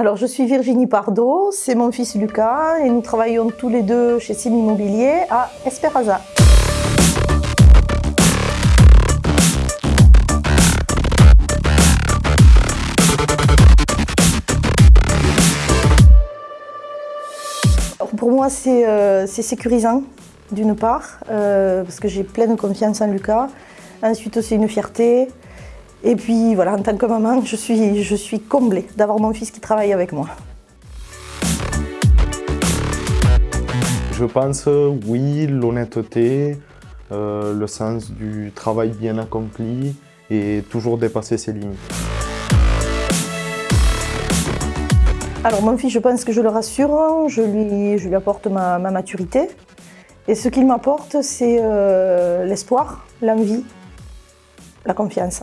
Alors, je suis Virginie Pardo, c'est mon fils Lucas et nous travaillons tous les deux chez Sim Immobilier à Esperaza. Pour moi, euh, c'est sécurisant, d'une part, euh, parce que j'ai pleine confiance en Lucas. Ensuite, c'est une fierté. Et puis voilà, en tant que maman, je suis, je suis comblée d'avoir mon fils qui travaille avec moi. Je pense, oui, l'honnêteté, euh, le sens du travail bien accompli et toujours dépasser ses limites. Alors mon fils, je pense que je le rassure, je lui, je lui apporte ma, maturité. Et ce qu'il m'apporte, c'est euh, l'espoir, l'envie, la confiance.